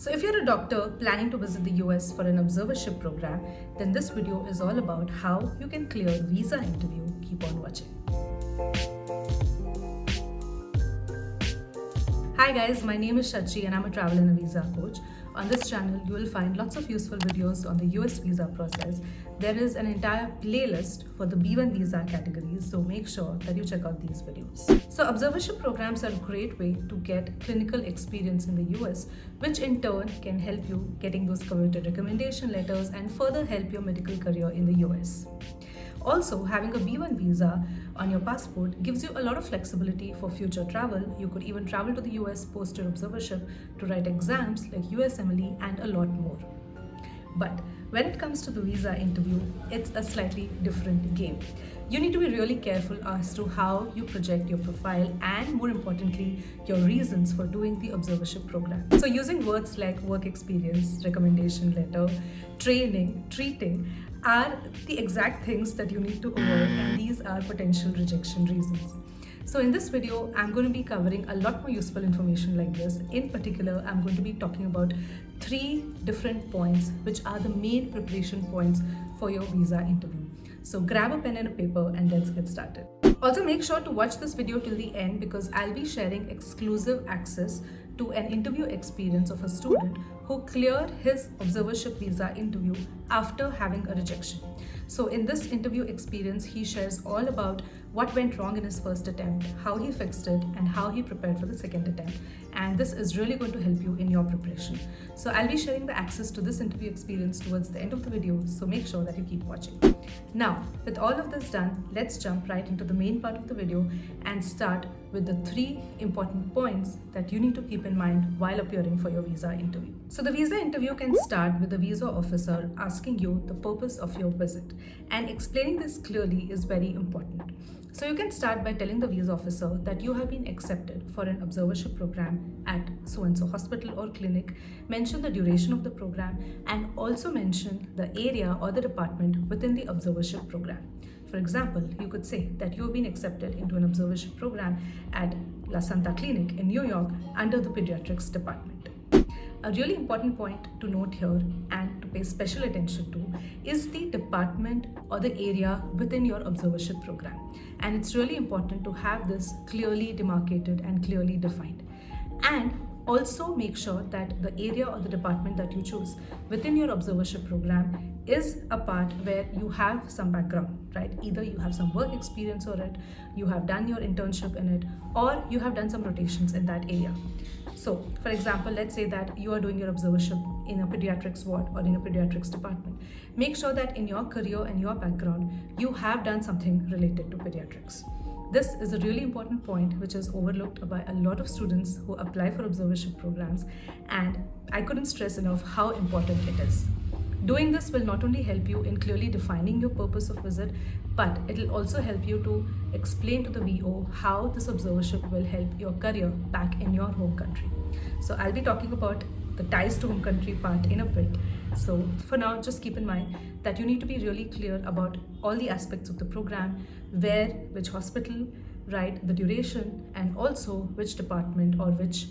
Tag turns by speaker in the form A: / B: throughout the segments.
A: So if you're a doctor planning to visit the US for an observership program, then this video is all about how you can clear visa interview. Keep on watching. Hi guys, my name is Shachi and I'm a travel and a visa coach. On this channel, you will find lots of useful videos on the US visa process. There is an entire playlist for the B1 visa categories, so make sure that you check out these videos. So observership programs are a great way to get clinical experience in the US, which in turn can help you getting those coveted recommendation letters and further help your medical career in the US. Also, having a B1 visa on your passport gives you a lot of flexibility for future travel. You could even travel to the US post your observership to write exams like USMLE and a lot more. But when it comes to the visa interview, it's a slightly different game. You need to be really careful as to how you project your profile and more importantly, your reasons for doing the observership program. So using words like work experience, recommendation letter, training, treating are the exact things that you need to avoid and these are potential rejection reasons. So in this video, I'm going to be covering a lot more useful information like this. In particular, I'm going to be talking about three different points which are the main preparation points for your visa interview. So grab a pen and a paper and let's get started. Also make sure to watch this video till the end because I'll be sharing exclusive access to an interview experience of a student who cleared his observership visa interview after having a rejection. So in this interview experience, he shares all about what went wrong in his first attempt, how he fixed it, and how he prepared for the second attempt. And this is really going to help you in your preparation. So I'll be sharing the access to this interview experience towards the end of the video, so make sure that you keep watching. Now, with all of this done, let's jump right into the main part of the video and start with the three important points that you need to keep in mind while appearing for your visa interview. So the visa interview can start with the visa officer asking you the purpose of your visit and explaining this clearly is very important. So you can start by telling the visa officer that you have been accepted for an observership program at so-and-so hospital or clinic, mention the duration of the program and also mention the area or the department within the observership program. For example, you could say that you have been accepted into an observership program at La Santa Clinic in New York under the pediatrics department. A really important point to note here and to pay special attention to is the department or the area within your observership program. And it's really important to have this clearly demarcated and clearly defined. And also make sure that the area or the department that you choose within your observership program is a part where you have some background, right? Either you have some work experience or it, you have done your internship in it, or you have done some rotations in that area. So, for example, let's say that you are doing your observership in a pediatrics ward or in a pediatrics department. Make sure that in your career and your background, you have done something related to pediatrics. This is a really important point which is overlooked by a lot of students who apply for observership programs and I couldn't stress enough how important it is. Doing this will not only help you in clearly defining your purpose of visit, but it will also help you to explain to the VO how this observership will help your career back in your home country. So I'll be talking about the ties to home country part in a bit. So for now, just keep in mind that you need to be really clear about all the aspects of the program, where, which hospital, right, the duration, and also which department or which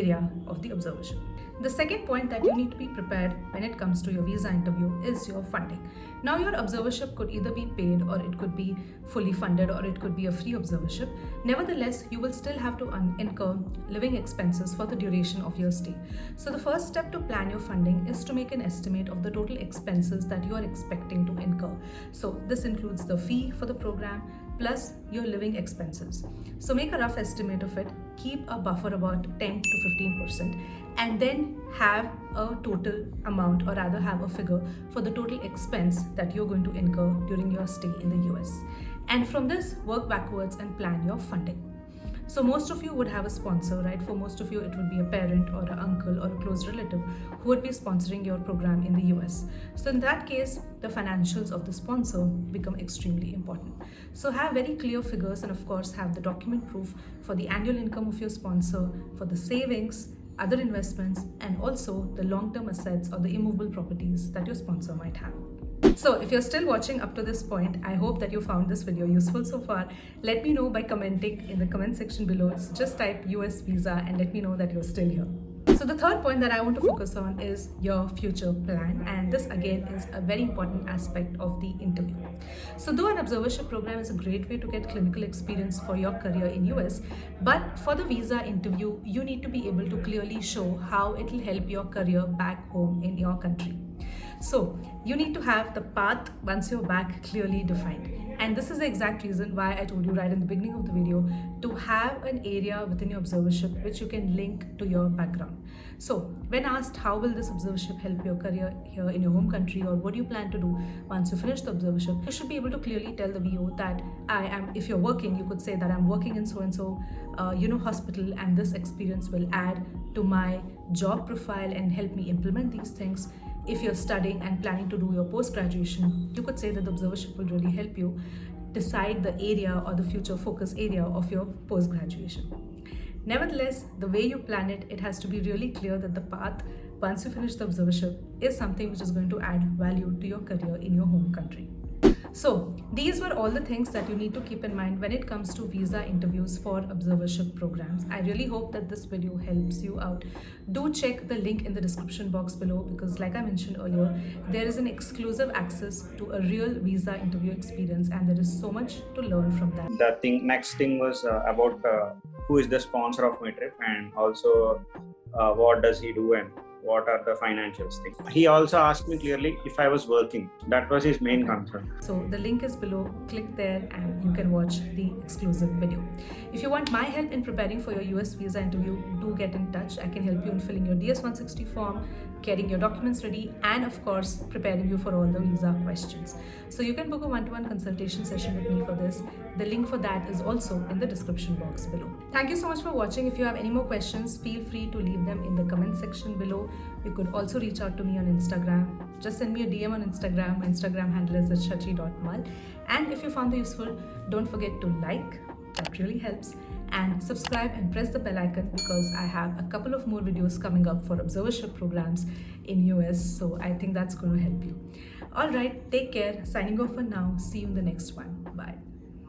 A: area of the observership. The second point that you need to be prepared when it comes to your visa interview is your funding. Now your observership could either be paid or it could be fully funded or it could be a free observership. Nevertheless, you will still have to incur living expenses for the duration of your stay. So the first step to plan your funding is to make an estimate of the total expenses that you are expecting to incur. So this includes the fee for the program, plus your living expenses. So make a rough estimate of it, keep a buffer about 10 to 15% and then have a total amount or rather have a figure for the total expense that you're going to incur during your stay in the US. And from this, work backwards and plan your funding. So most of you would have a sponsor, right? For most of you, it would be a parent or an uncle or a close relative who would be sponsoring your program in the US. So in that case, the financials of the sponsor become extremely important. So have very clear figures and of course have the document proof for the annual income of your sponsor, for the savings, other investments, and also the long-term assets or the immovable properties that your sponsor might have. So if you're still watching up to this point, I hope that you found this video useful so far. Let me know by commenting in the comment section below. So just type US visa and let me know that you're still here. So the third point that I want to focus on is your future plan and this again is a very important aspect of the interview. So though an observership program is a great way to get clinical experience for your career in US, but for the visa interview, you need to be able to clearly show how it will help your career back home in your country. So you need to have the path once you're back clearly defined. And this is the exact reason why I told you right in the beginning of the video to have an area within your observership which you can link to your background. So when asked how will this observership help your career here in your home country or what do you plan to do once you finish the observership, you should be able to clearly tell the VO that I am, if you're working, you could say that I'm working in so-and-so, uh, you know, hospital and this experience will add to my job profile and help me implement these things if you're studying and planning to do your post-graduation, you could say that the observership will really help you decide the area or the future focus area of your post-graduation. Nevertheless, the way you plan it, it has to be really clear that the path once you finish the observership is something which is going to add value to your career in your home country. So these were all the things that you need to keep in mind when it comes to visa interviews for observership programs. I really hope that this video helps you out. Do check the link in the description box below because like I mentioned earlier, there is an exclusive access to a real visa interview experience and there is so much to learn from that.
B: The thing next thing was uh, about uh, who is the sponsor of my trip and also uh, what does he do and what are the financials things. He also asked me clearly if I was working. That was his main concern.
A: So the link is below. Click there and you can watch the exclusive video. If you want my help in preparing for your US visa interview, do get in touch. I can help you in filling your DS-160 form, getting your documents ready, and of course, preparing you for all the visa questions. So you can book a one-to-one -one consultation session with me for this. The link for that is also in the description box below. Thank you so much for watching. If you have any more questions, feel free to leave them in the comment section below. You could also reach out to me on Instagram. Just send me a DM on Instagram. My Instagram handle is at shachi.mal. And if you found it useful, don't forget to like. That really helps. And subscribe and press the bell icon because I have a couple of more videos coming up for observership programs in US. So I think that's going to help you. All right, take care. Signing off for now. See you in the next one. Bye.